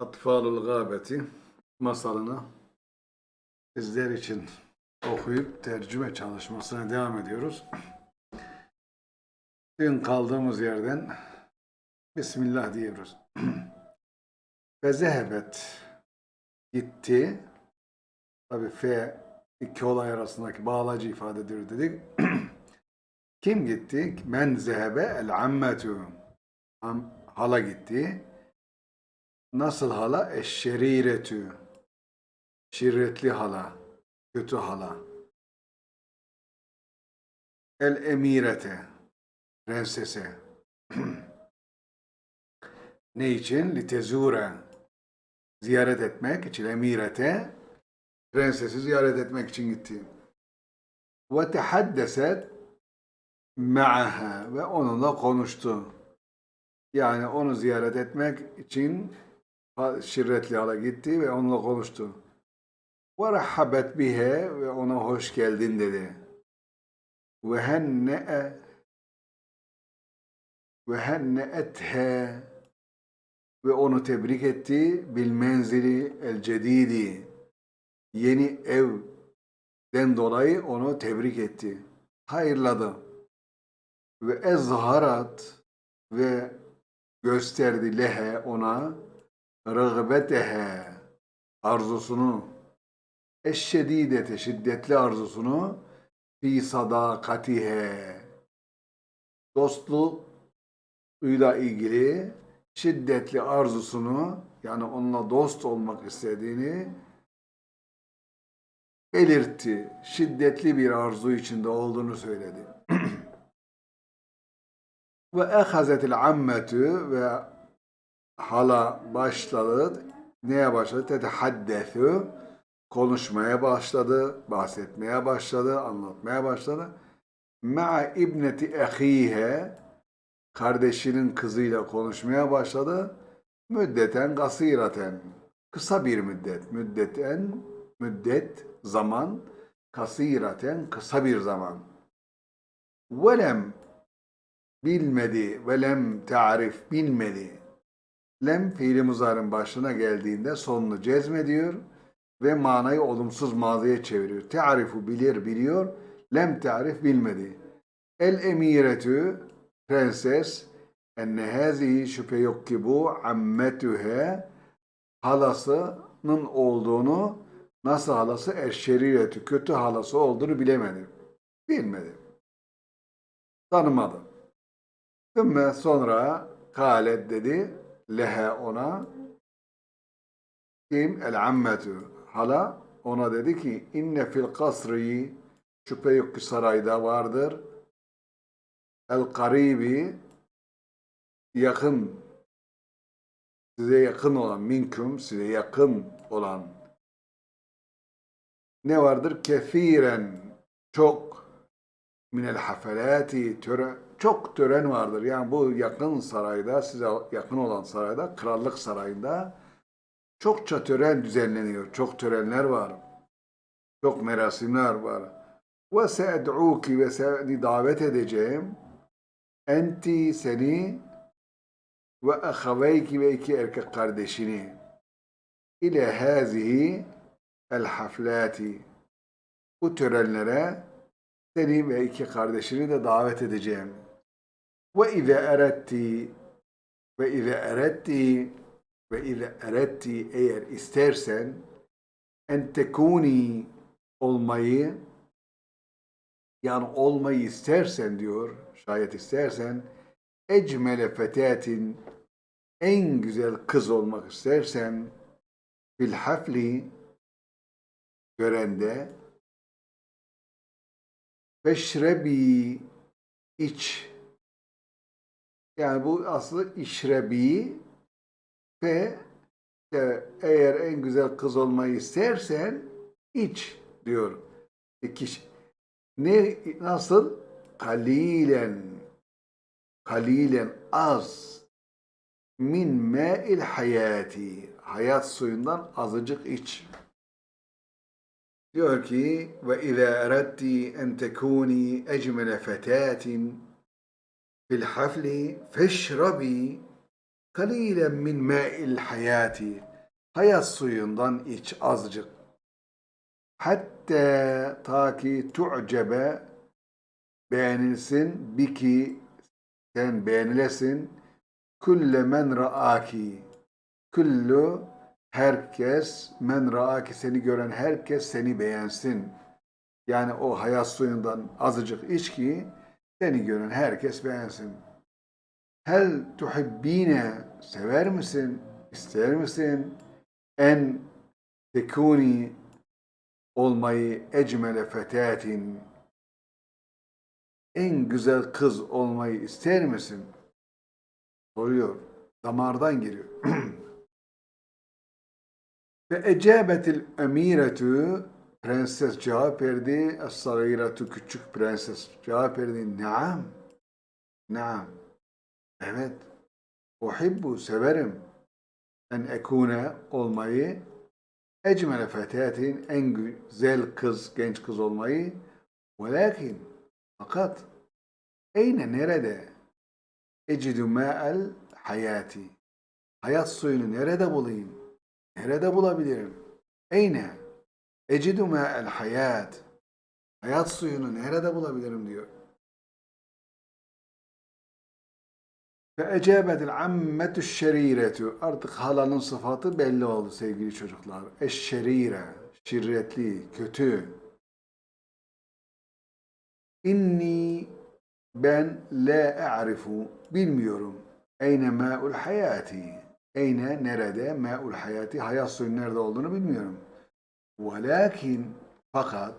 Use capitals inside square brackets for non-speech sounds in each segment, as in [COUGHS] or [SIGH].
Atfalul Gâbeti masalını sizler için okuyup tercüme çalışmasına devam ediyoruz. Dün kaldığımız yerden Bismillah diyoruz. [CLEARS THROAT] Ve zehebet gitti. Tabi F iki olay arasındaki bağlacı ifadedir dedik. [CLEARS THROAT] Kim gitti? Men zehebe el ammetu. Am, hala gitti. Nasıl hala? Eşşeriretü. Şirretli hala. Kötü hala. El emirete. Prensese. [CLEARS THROAT] ne için? Litezure. Ziyaret etmek için emirete. Prensesi ziyaret etmek için gitti. Ve tehaddeset ma'aha ve onunla konuştu. Yani onu ziyaret etmek için şirretli hala gitti ve onunla konuştu. Ve rahhabet bihe ve ona hoş geldin dedi. Ve henne'e ve henne'ethe ve onu tebrik etti bil menzili el cedidi yeni evden dolayı onu tebrik etti. Hayırladı. Ve ezharat ve gösterdi lehe ona rıgbetehe arzusunu eşşedidete şiddetli arzusunu fi sadakatihe dostluğuyla ilgili şiddetli arzusunu yani onunla dost olmak istediğini belirtti. Şiddetli bir arzu içinde olduğunu söyledi. [CLEARS THROAT] ve ehazetil ammetü ve hala başladı. Neye başladı? Tetehaddethü konuşmaya başladı, bahsetmeye başladı, anlatmaya başladı. Ma'a ibneti ehihe kardeşinin kızıyla konuşmaya başladı. Müddeten kasiraten kısa bir müddet. Müddeten müddet zaman kasiraten kısa bir zaman. Velem bilmedi, velem tarif bilmedi. Lem fiili muzarın başına geldiğinde sonunu cezmediyor ve manayı olumsuz maziye çeviriyor. Te'arifu bilir biliyor, lem tarif bilmedi. El emiretü prenses enne hazihi şüphe yok ki bu ammetühe halasının olduğunu nasıl halası eşşeriretü kötü halası olduğunu bilemedi. Bilmedi. Tanımadı. Ümme sonra kalet dedi lehe ona kim? El ammetü. Hala ona dedi ki inne fil kasri şüphe yok ki sarayda vardır. El karibi yakın size yakın olan minküm size yakın olan ne vardır? Kefiren çok minel hafelati tören çok tören vardır. Yani bu yakın sarayda size yakın olan sarayda krallık sarayında çokça tören düzenleniyor. Çok törenler var. Çok merasimler var. Ve se'ed'uki ve seni davet edeceğim. Enti seni ve ahaveyki ve iki erkek kardeşini ile hazihi el haflati bu törenlere seni ve iki kardeşini de davet edeceğim. Ve ize eretti ve ize eretti eğer istersen en tekuni olmayı yani olmayı istersen diyor şayet istersen ecmele fetatin en güzel kız olmak istersen fil hafli görende feşrebi iç yani bu aslında işrebi ve de eğer en güzel kız olmayı istersen iç diyor. İki, ne nasıl? Kalilen kalilen az min me'il hayati hayat suyundan azıcık iç. Diyor ki ve izâ eredti en tekûni ecmele fetâtin fil hafli feşrabi Kalilen min ma'il hayati. Hayat suyundan iç azıcık. Hatta ta ki tu'cebe beğenilsin biki sen beğenilesin külle men ra'aki kullu herkes men ra'aki seni gören herkes seni beğensin. Yani o hayat suyundan azıcık iç ki seni gören herkes beğensin. Hel tuhibbine sever misin? İster misin? En tekuni olmayı ecmele fetatin en güzel kız olmayı ister misin? Soruyor. Damardan geliyor. Ve [CLEARS THROAT] ecabetil emiretu prenses cevap verdi. Es-sagiratu küçük prenses cevap verdi. Naam. Naam. Evet. Uhibbu severim. En ekune olmayı ecmele fetatin en güzel kız, genç kız olmayı. Velakin fakat eyne nerede? Ecidü ma'el hayati. Hayat suyunu nerede bulayım? Nerede bulabilirim? Eyne? Ecidü ma'el hayat. Hayat suyunu nerede bulabilirim diyor. Ve ecebetil ammetü şeriretu. Artık halanın sıfatı belli oldu sevgili çocuklar. Eşşerire, şirretli, kötü. İnni ben la a'rifu bilmiyorum. Eyne ma'ul hayati. Eyne nerede ma'ul hayati hayat suyun nerede olduğunu bilmiyorum. Velakin fakat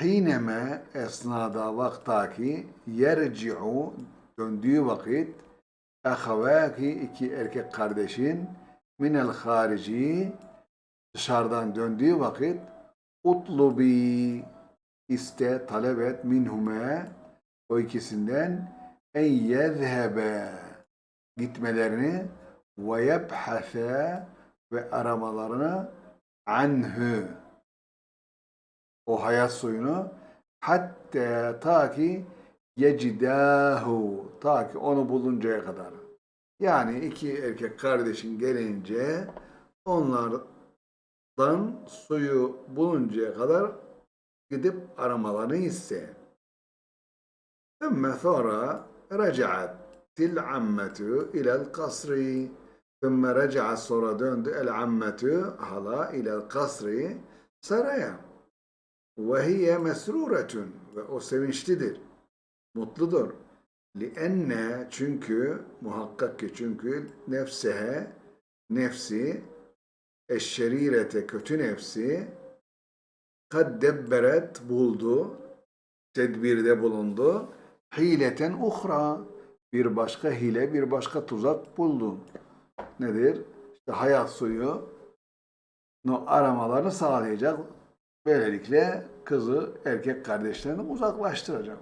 hineme esnada vaktaki yerci'u döndüğü vakit ahavaki iki erkek kardeşin minel harici dışarıdan döndüğü vakit utlubi iste talep et minhume o ikisinden en yezhebe gitmelerini ve yebhase ve aramalarını anhu o hayat suyunu hatta ta ki yecidahu ta ki onu buluncaya kadar. Yani iki erkek kardeşin gelince onlardan suyu buluncaya kadar gidip aramalarını iste. Ümme sonra recaat til ammetu ilel kasri. Thumma reca'a sonra döndü el ammetu hala ile kasri saraya. Ve hiye mesruretun ve o sevinçlidir, mutludur. li Lienne çünkü muhakkak ki çünkü nefsehe nefsi eşşerirete kötü nefsi kad buldu tedbirde bulundu hileten uhra bir başka hile bir başka tuzak buldu nedir? İşte hayat suyu aramalarını sağlayacak. Böylelikle kızı erkek kardeşlerinden uzaklaştıracak.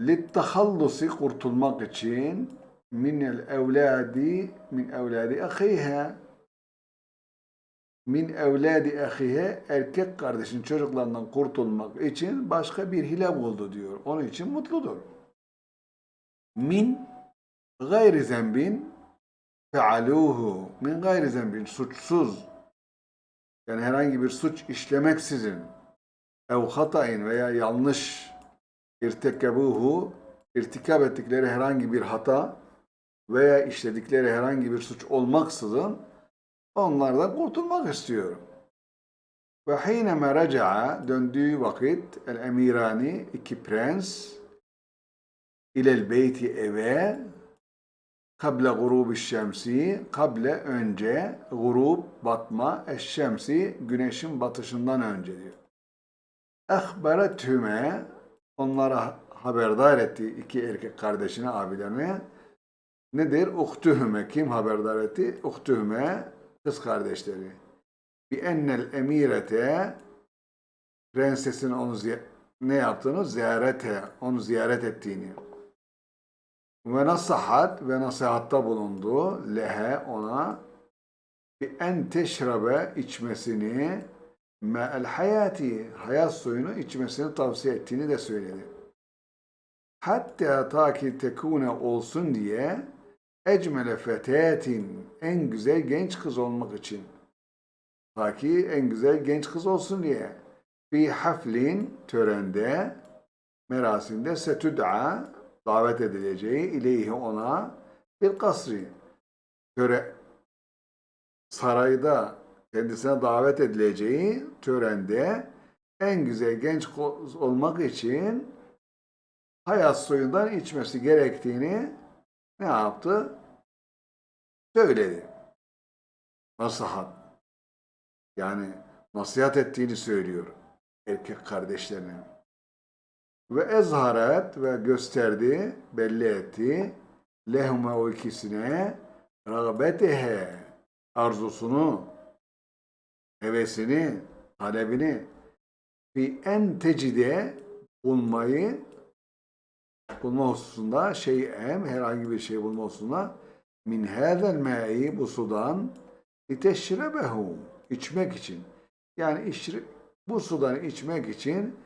Littehallusi kurtulmak için minel evladi min evladi ahiha min evladi ahihe erkek kardeşin çocuklarından kurtulmak için başka bir hile buldu diyor. Onun için mutludur. Min gayri zembin fealuhu. Min gayri zembin suçsuz. Yani herhangi bir suç işlemeksizin. Ev hatayin veya yanlış irtekebuhu irtikab ettikleri herhangi bir hata veya işledikleri herhangi bir suç olmaksızın onlardan kurtulmak istiyorum. Ve hineme reca'a döndüğü vakit el emirani iki prens ilel beyti eve kable gurubi şemsi kable önce gurub batma eşşemsi güneşin batışından önce diyor. Ehberetüme onlara haberdar etti iki erkek kardeşine abilerine nedir? Uhtühüme kim haberdar etti? Uhtühüme kız kardeşleri. Bi ennel emirete prensesin onu ne yaptığını ziyarete onu ziyaret ettiğini ve nasihat ve nasihatta bulundu lehe ona bi en teşrabe içmesini me'el hayati hayat suyunu içmesini tavsiye ettiğini de söyledi. Hatta ta ki tekune olsun diye ecmele fetetin en güzel genç kız olmak için. Ta ki en güzel genç kız olsun diye. Bir haflin törende merasimde setud'a davet edileceği ileyhi ona bir kasri. Töre sarayda kendisine davet edileceği törende en güzel genç olmak için hayat suyundan içmesi gerektiğini ne yaptı? Söyledi. Nasihat. Yani nasihat ettiğini söylüyor erkek kardeşlerine. Ve ezharet ve gösterdi, belli etti. Lehume o ikisine rağbetehe arzusunu, hevesini, talebini fi en tecide bulmayı bulma hususunda şey'em herhangi bir şey bulma hususunda min hâzel mâ'i bu sudan liteşrebehu içmek için. Yani içri, bu sudan içmek için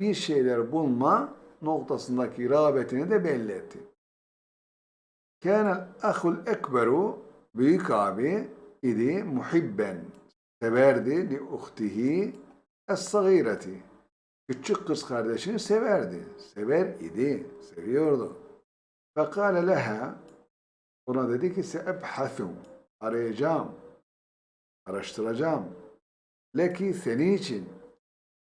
bir şeyler bulma noktasındaki rağbetini de belli etti. Kânel ahul ekberu büyük abi idi muhibben severdi li uhtihi es-sagireti küçük kız kardeşini severdi. Sever idi, seviyordu. Fekale leha ona dedi ki seebhathu arayacağım, araştıracağım. Leki senin için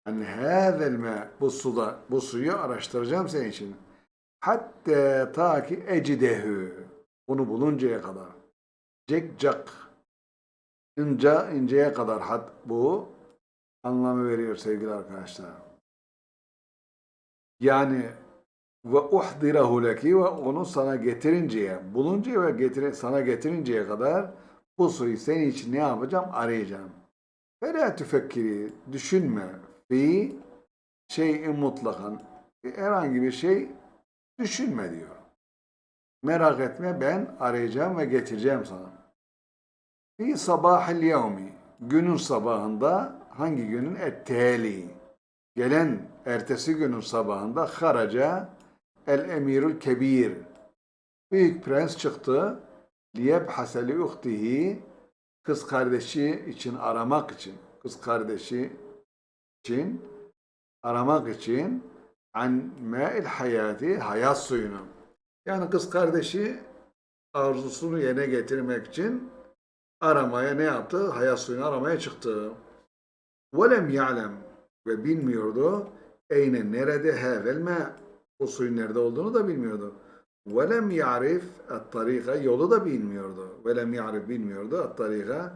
en hâzel mâ bu suda, bu suyu araştıracağım senin için. Hatta ta ki ecidehu onu buluncaya kadar. Cek cak ince inceye kadar hat bu anlamı veriyor sevgili arkadaşlar. Yani ve uhdirahu leki ve onu sana getirinceye, buluncaya ve getire, sana getirinceye kadar bu suyu senin için ne yapacağım? Arayacağım. Fela tüfekkiri, düşünme. Fi şeyin mutlakan. Herhangi bir şey düşünme diyor. Merak etme ben arayacağım ve getireceğim sana. Fi sabahil yevmi. Günün sabahında hangi günün? Etteli. Gelen ertesi günün sabahında haraca el emirul kebir. Büyük prens çıktı. Liyebhase li uhtihi kız kardeşi için aramak için kız kardeşi için, aramak için an ma'il hayati, hayat suyunu. Yani kız kardeşi arzusunu yerine getirmek için aramaya ne yaptı? Hayat suyunu aramaya çıktı. Velem ya'lem ve bilmiyordu. Eyne nerede hevel me o suyun nerede olduğunu da bilmiyordu. Velem ya'rif at-tarika yolu da bilmiyordu. Velem ya'rif bilmiyordu at-tarika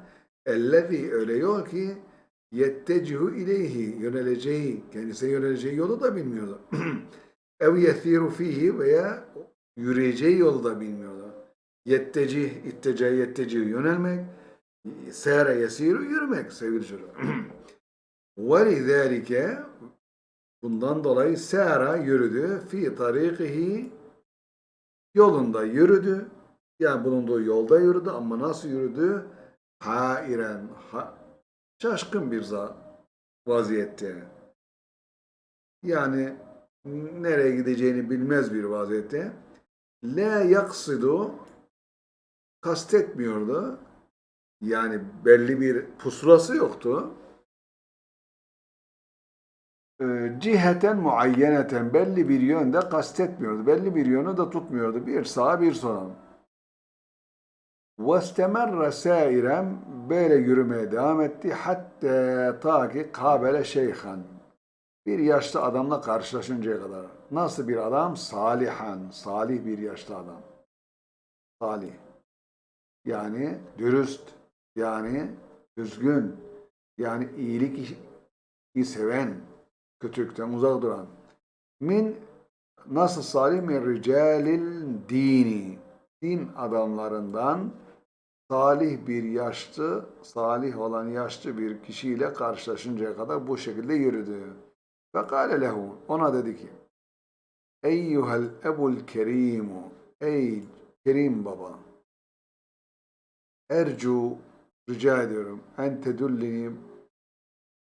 ellezî öyle yol ki yettecihu ileyhi yöneleceği, kendisine yöneleceği yolu da bilmiyordu. [CLEARS THROAT] ev yethiru fihi veya yürüyeceği yolu da bilmiyordu. Yettecih, ittece, yettecih yönelmek, sere yesiru yürümek sevgili çocuk. [CLEARS THROAT] وَلِذَٰلِكَ Bundan dolayı sera yürüdü fi tarikihi yolunda yürüdü. Yani bulunduğu yolda yürüdü ama nasıl yürüdü? Hairen, ha, şaşkın bir vaziyette. Yani nereye gideceğini bilmez bir vaziyette. La yaksidu kastetmiyordu. Yani belli bir pusulası yoktu. Ee, ciheten muayyeneten belli bir yönde kastetmiyordu. Belli bir yönü de tutmuyordu. Bir sağa bir sola. وَاسْتَمَرَّ سَائِرًا Böyle yürümeye devam etti. Hatta ta ki kabele şeyhan. Bir yaşlı adamla karşılaşıncaya kadar. Nasıl bir adam? Salihan. Salih bir yaşlı adam. Salih. Yani dürüst. Yani düzgün. Yani iyilik iyi seven. Kötülükten uzak duran. Min nasıl salih min ricalil dini. Din adamlarından salih bir yaşlı, salih olan yaşlı bir kişiyle karşılaşıncaya kadar bu şekilde yürüdü. Ve kâle lehu, ona dedi ki, Eyyuhel ebul kerimu, ey kerim baba, ercu, rica ediyorum, en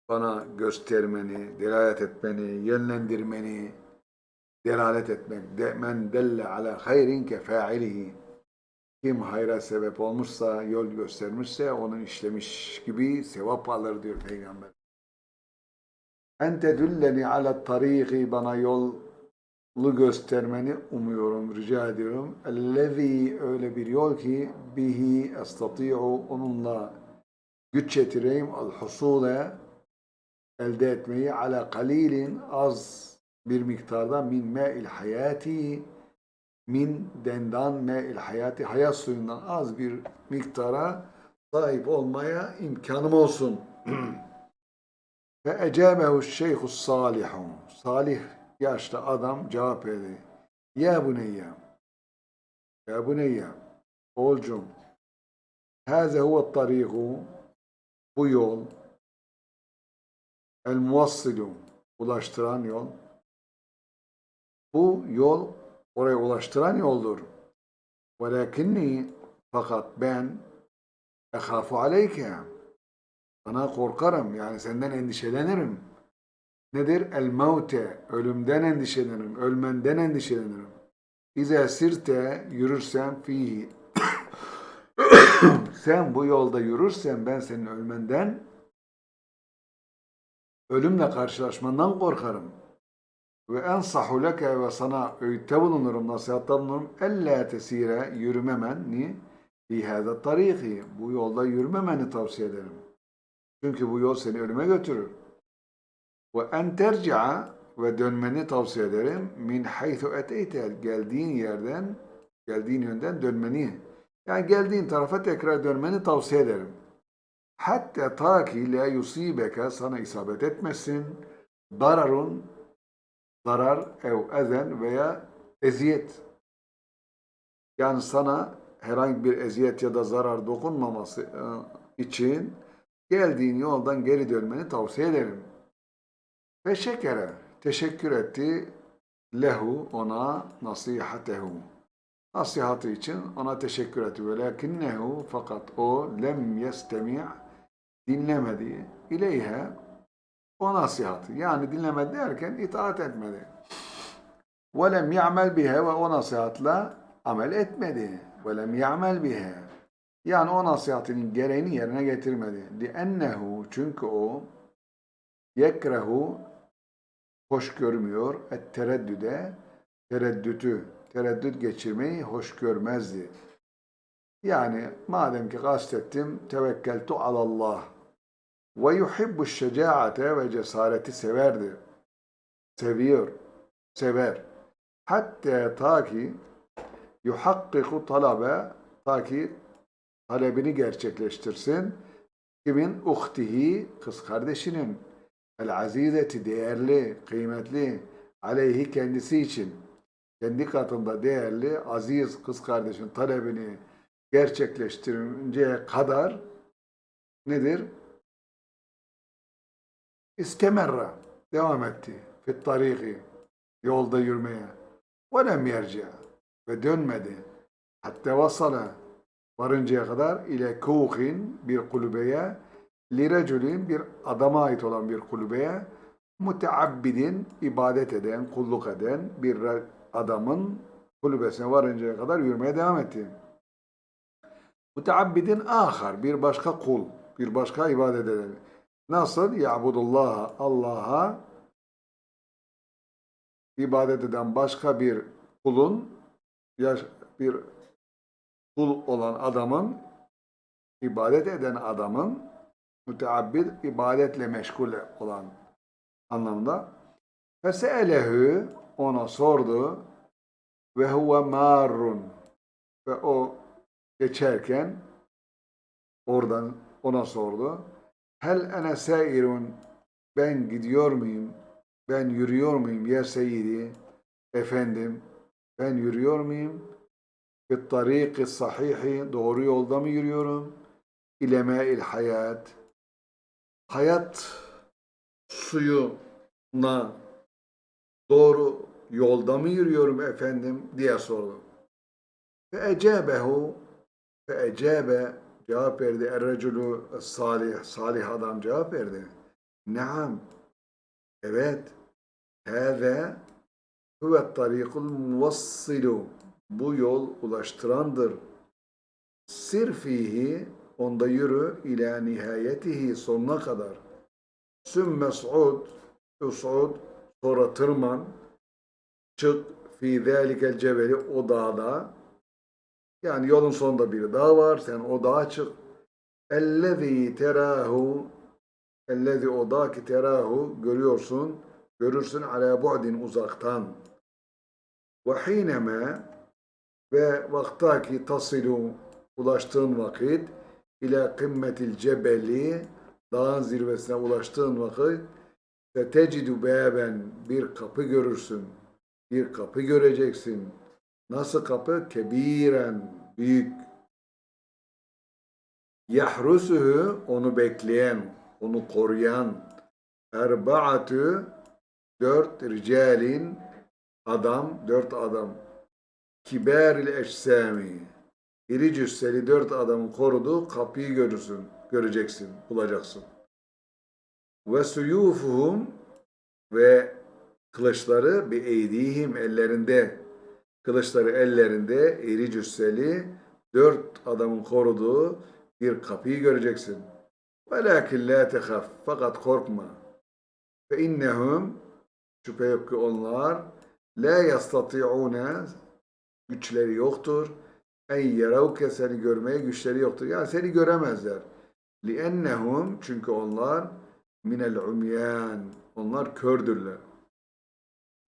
bana göstermeni, delalet etmeni, yönlendirmeni, delalet etmek, de, men delle ala hayrin ke Kim hayra sebep olmuşsa, yol göstermişse onun işlemiş gibi sevap alır diyor Peygamber. En tedülleni ala tariqi bana yolu göstermeni umuyorum, rica ediyorum. Ellezî öyle bir yol ki bihi estati'u onunla güç yetireyim al husule elde etmeyi ala kalilin az bir miktarda min me'il hayati min dendan me'il hayati hayat suyundan az bir miktara sahip olmaya imkanım olsun. [CLEARS THROAT] Ve ecabehu şeyhus salihu. Salih yaşlı adam cevap verdi. Ya buneyye. Ya buneyye. Oğulcum. Hâze huve tariku. Bu yol. El muvassilu. Ulaştıran yol. Bu yol oraya ulaştıran yoldur. Velakinni fakat ben ehafu aleyke. Sana korkarım yani senden endişelenirim. Nedir? El mevte. Ölümden endişelenirim. Ölmenden endişelenirim. İze sirte yürürsen fihi. [COUGHS] sen bu yolda yürürsen ben senin ölmenden ölümle karşılaşmandan korkarım. Ve ensahu leke ve sana öğütte bulunurum, nasihatta bulunurum. Elle tesire yürümemen ni fi hâzâ tarîki. Bu yolda yürümemeni tavsiye ederim. Çünkü bu yol seni ölüme götürür. Ve en terci'a ve dönmeni tavsiye ederim. Min haythu eteyte. Geldiğin yerden, geldiğin yönden dönmeni. Yani geldiğin tarafa tekrar dönmeni tavsiye ederim. Hatta ta ki la yusibeke sana isabet etmesin. Dararun zarar ev ezen veya eziyet. Yani sana herhangi bir eziyet ya da zarar dokunmaması e, için geldiğin yoldan geri dönmeni tavsiye ederim. Ve şekere teşekkür etti lehu ona nasihatehu. Nasihatı için ona teşekkür etti. Velakinnehu fakat o lem yestemi' dinlemedi. İleyhe o nasihatı. Yani dinlemedi derken itaat etmedi. وَلَمْ يَعْمَلْ بِهَا ve o nasihatla amel etmedi. وَلَمْ يَعْمَلْ بِهَا Yani o nasihatinin gereğini yerine getirmedi. لِأَنَّهُ Çünkü o yekrehu hoş görmüyor. Et tereddüde tereddütü, tereddüt geçirmeyi hoş görmezdi. Yani madem ki kastettim tevekkeltu alallah ve yuhibbu şecaate ve cesareti severdi. Seviyor, sever. Hatta ta ki yuhakkiku talabe ta ki talebini gerçekleştirsin. Kimin? Uhtihi, kız kardeşinin. El azizeti, değerli, kıymetli, aleyhi kendisi için. Kendi katında değerli, aziz kız kardeşin talebini gerçekleştirinceye kadar nedir? İstemerra. Devam etti. Fit tariki. Yolda yürümeye. Ve lem yerce. Ve dönmedi. Hatta vasala. Varıncaya kadar ile kuhin bir kulübeye lireculin bir adama ait olan bir kulübeye müteabbidin ibadet eden, kulluk eden bir adamın kulübesine varıncaya kadar yürümeye devam etti. Müteabbidin ahar bir başka kul, bir başka ibadet eden. Nasıl? Ya'budullah Allah'a ibadet eden başka bir kulun bir kul olan adamın ibadet eden adamın müteabbid ibadetle meşgul olan anlamda. Feseelehu ona sordu. Ve huve marrun. Ve o geçerken oradan ona sordu Hel ene sairun ben gidiyor muyum? Ben yürüyor muyum ya seyyidi? Efendim ben yürüyor muyum? Fit tariki sahihi doğru yolda mı yürüyorum? İlemâil hayat hayat suyuna doğru yolda mı yürüyorum efendim diye sordu. Fe ecebehu fe ecebe Cevap verdi. Erreculu salih, salih adam cevap verdi. Naam. Evet. Hâze huvet tarikul muvassilu. Bu yol ulaştırandır. Sir fihi onda yürü ila nihayetihi sonuna kadar. Sümme suud usud sonra tırman çık fi zâlikel cebeli o dağda yani yolun sonunda bir dağ var sen o dağa çık ellezî terahu ellezî o dağ ki terahu görüyorsun görürsün ala bu'din uzaktan ve hineme ve vaktaki tasilu ulaştığın vakit ila kımmetil cebeli dağın zirvesine ulaştığın vakit Fetecidu beben bir kapı görürsün. Bir kapı göreceksin. Nasıl kapı? Kebiren, büyük. Yahrusuhu onu bekleyen, onu koruyan. Erbaatü dört ricalin adam, dört adam. Kibaril eşsami. İri cüsseli dört adamın koruduğu kapıyı görürsün, göreceksin, bulacaksın ve suyufuhum ve kılıçları bir eydihim ellerinde kılıçları ellerinde iri cüsseli dört adamın koruduğu bir kapıyı göreceksin. Velakin la tehaf fakat korkma. İnnehum şüphe yok ki onlar la yastati'une güçleri yoktur. En yeravke seni görmeye güçleri yoktur. Yani seni göremezler. Liennehum çünkü onlar minel umyan. Onlar kördürler.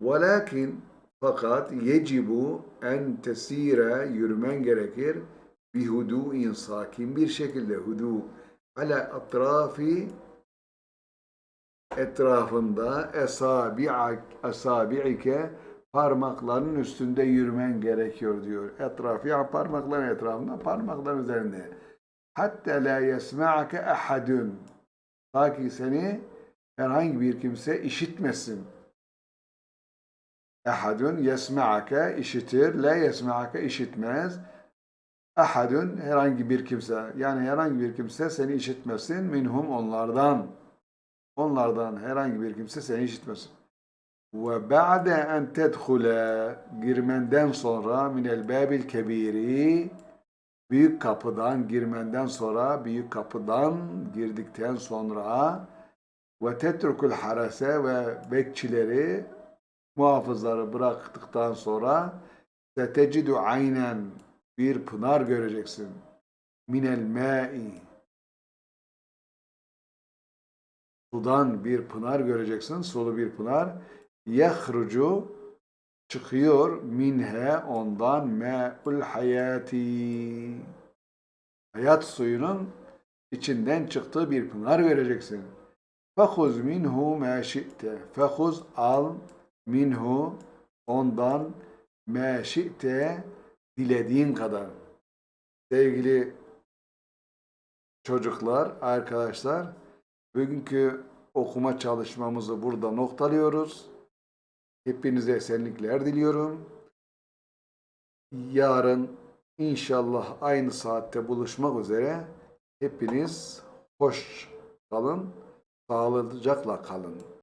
Velakin fakat yecibu en tesire yürümen gerekir bir hudu'in sakin bir şekilde hudu ala atrafi etrafında esabi'ak esabi'ike parmakların üstünde yürümen gerekiyor diyor. Etrafı yani parmakların etrafında parmakların üzerinde. Hatta la yesma'ake ahadun. Ta ki seni herhangi bir kimse işitmesin. Ahadun yesma'ake işitir, la yesma'ake işitmez. Ahadun herhangi bir kimse, yani herhangi bir kimse seni işitmesin. Minhum onlardan. Onlardan herhangi bir kimse seni işitmesin. Ve ba'de en tedhule girmenden sonra minel babil kebiri büyük kapıdan girmenden sonra büyük kapıdan girdikten sonra ve tetrukul harase ve bekçileri muhafızları bıraktıktan sonra setecidu aynen bir pınar göreceksin. Minel ma'i sudan bir pınar göreceksin. Sulu bir pınar. Yahrucu çıkıyor minhe ondan me'ul hayati. Hayat suyunun içinden çıktığı bir pınar vereceksin. Fehuz minhu ma şi'te. Fehuz al minhu ondan ma şi'te dilediğin kadar. Sevgili çocuklar, arkadaşlar, bugünkü okuma çalışmamızı burada noktalıyoruz. Hepinize esenlikler diliyorum. Yarın inşallah aynı saatte buluşmak üzere. Hepiniz hoş kalın, sağlıcakla kalın.